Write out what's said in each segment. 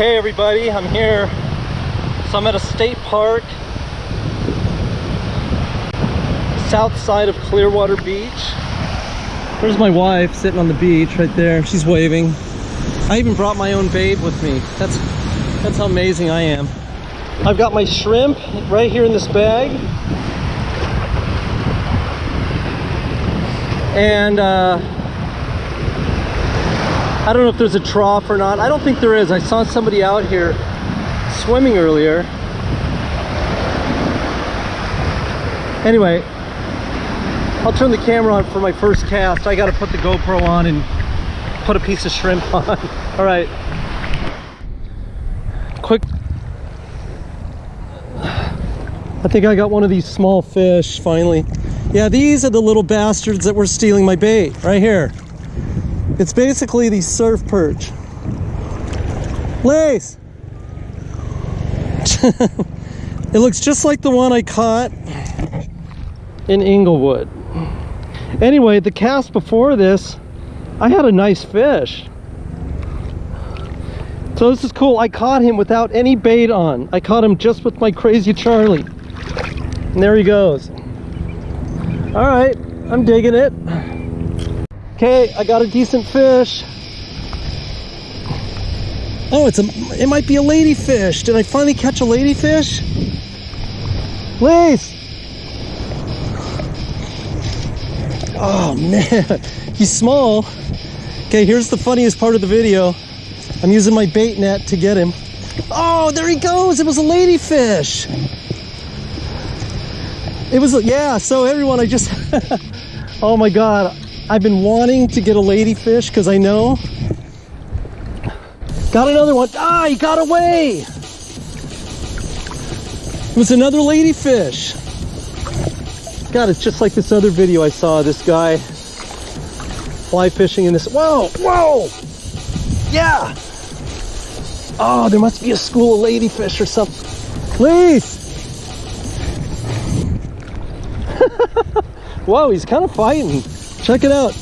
Okay, everybody, I'm here. So I'm at a state park, south side of Clearwater Beach. There's my wife sitting on the beach right there. She's waving. I even brought my own babe with me. That's that's how amazing I am. I've got my shrimp right here in this bag. And uh, I don't know if there's a trough or not. I don't think there is. I saw somebody out here swimming earlier. Anyway, I'll turn the camera on for my first cast. I got to put the GoPro on and put a piece of shrimp on. All right. Quick. I think I got one of these small fish finally. Yeah, these are the little bastards that were stealing my bait right here. It's basically the surf perch. Lace! it looks just like the one I caught in Inglewood. Anyway, the cast before this, I had a nice fish. So this is cool. I caught him without any bait on. I caught him just with my crazy Charlie. And there he goes. All right, I'm digging it. Okay, I got a decent fish. Oh, it's a, it might be a ladyfish. Did I finally catch a ladyfish? Please. Oh man, he's small. Okay, here's the funniest part of the video. I'm using my bait net to get him. Oh, there he goes. It was a ladyfish. It was, yeah, so everyone, I just, oh my God. I've been wanting to get a ladyfish because I know. Got another one. Ah, he got away. It was another ladyfish. God, it's just like this other video I saw. This guy fly fishing in this. Whoa, whoa. Yeah. Oh, there must be a school of ladyfish or something. Please. Whoa, he's kind of fighting. Check it out.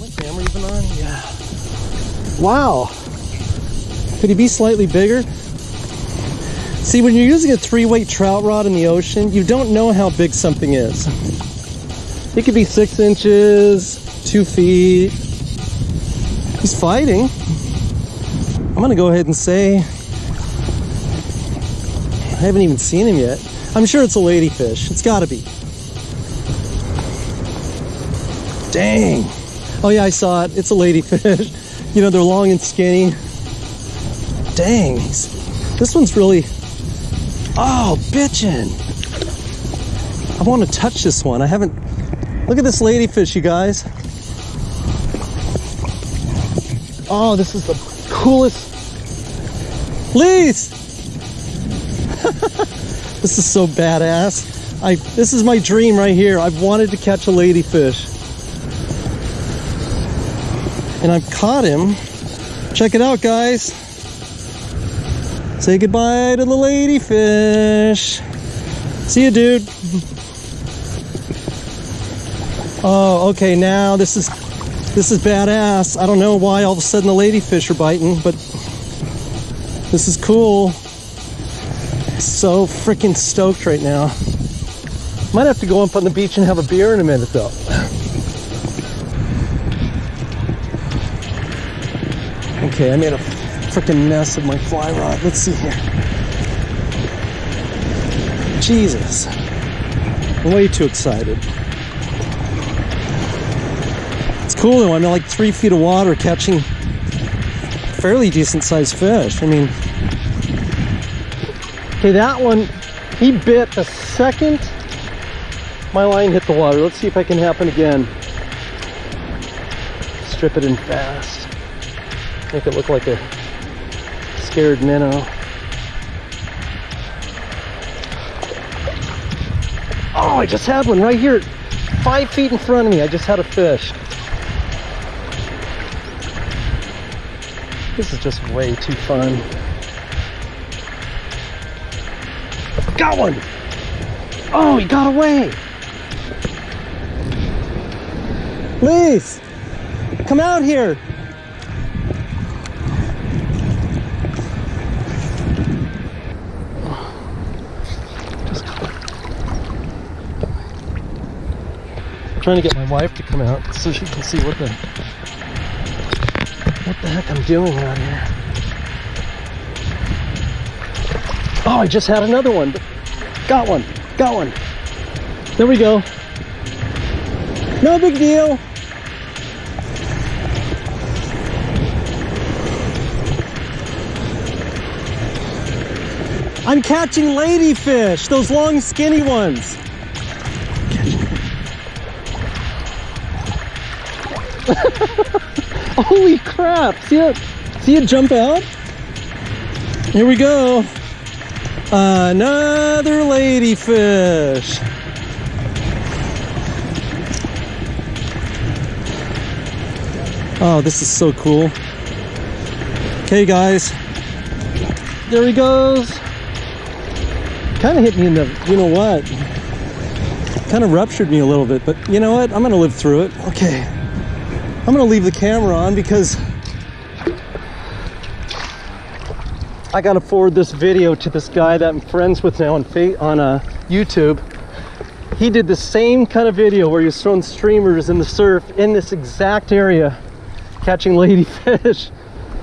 My camera even on? Yeah. Wow. Could he be slightly bigger? See, when you're using a three-weight trout rod in the ocean, you don't know how big something is. It could be six inches, two feet. He's fighting. I'm gonna go ahead and say, I haven't even seen him yet. I'm sure it's a ladyfish. It's gotta be. Dang. Oh yeah, I saw it. It's a ladyfish. you know, they're long and skinny. Dang. This one's really, oh, bitchin'. I want to touch this one. I haven't, look at this ladyfish, you guys. Oh, this is the coolest. Please. this is so badass. I, this is my dream right here. I've wanted to catch a ladyfish and I've caught him. Check it out, guys. Say goodbye to the ladyfish. See you, dude. Oh, okay, now this is this is badass. I don't know why all of a sudden the ladyfish are biting, but this is cool. So freaking stoked right now. Might have to go up on the beach and have a beer in a minute though. Okay, I made a freaking mess of my fly rod. Let's see here. Jesus. Way too excited. It's cool though. I'm in like three feet of water catching fairly decent sized fish. I mean, okay, that one, he bit the second my line hit the water. Let's see if I can happen again. Strip it in fast. Make it look like a scared minnow. Oh, I just had one right here. Five feet in front of me. I just had a fish. This is just way too fun. Got one! Oh, he got away! Please! Come out here! Trying to get my wife to come out so she can see what the what the heck I'm doing out here. Oh, I just had another one. Got one. Got one. There we go. No big deal. I'm catching ladyfish, those long skinny ones. Holy crap, see it? See it jump out? Here we go. Another ladyfish. Oh, this is so cool. Okay, guys. There he goes. Kind of hit me in the, you know what? Kind of ruptured me a little bit, but you know what? I'm going to live through it. Okay. I'm to leave the camera on because I got to forward this video to this guy that I'm friends with now on, on uh, YouTube. He did the same kind of video where he was throwing streamers in the surf in this exact area, catching ladyfish.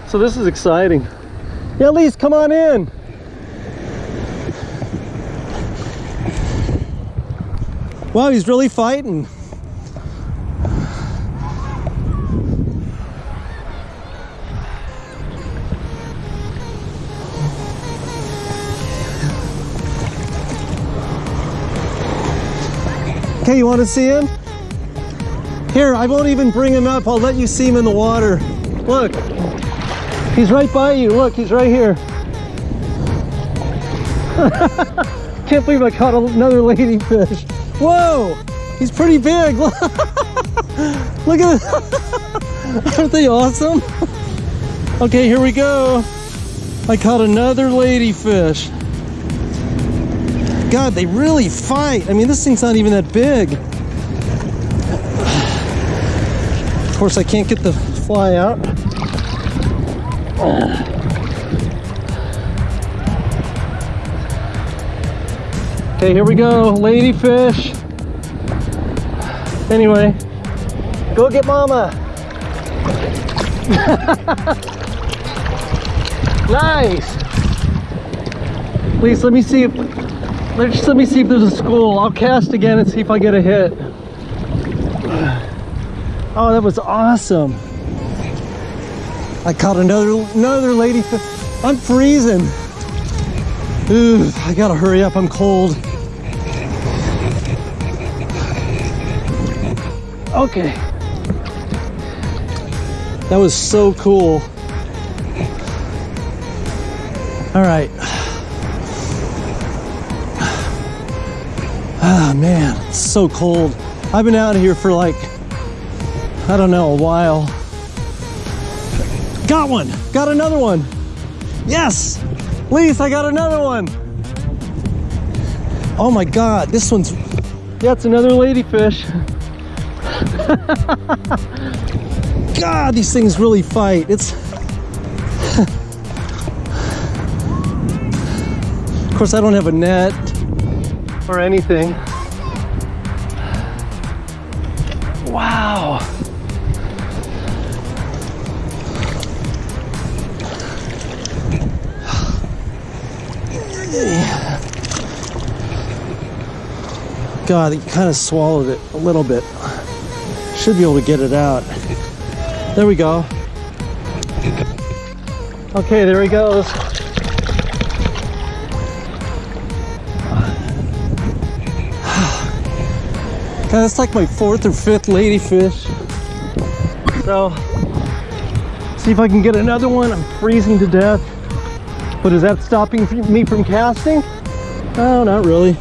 So this is exciting. Yeah, Elise, come on in. Wow, he's really fighting. Okay, you want to see him? Here, I won't even bring him up. I'll let you see him in the water. Look, he's right by you. Look, he's right here. Can't believe I caught another ladyfish. Whoa, he's pretty big. Look at this. Aren't they awesome? Okay, here we go. I caught another ladyfish. God, they really fight. I mean, this thing's not even that big. Of course, I can't get the fly out. Okay, here we go, ladyfish. Anyway, go get mama. nice. Please let me see if let's let me see if there's a school. I'll cast again and see if I get a hit. Oh, that was awesome. I caught another another ladyfish. I'm freezing. Ooh, I gotta hurry up. I'm cold. Okay. That was so cool. All right. Ah, man, it's so cold. I've been out here for like, I don't know, a while. Got one, got another one. Yes, Lise, I got another one. Oh my God, this one's, yeah, it's another ladyfish. God, these things really fight. It's. of course, I don't have a net or anything. Wow. God, he kind of swallowed it a little bit. Should be able to get it out. There we go. Okay, there he goes. That's like my fourth or fifth ladyfish. So, see if I can get another one. I'm freezing to death. But is that stopping me from casting? No, not really.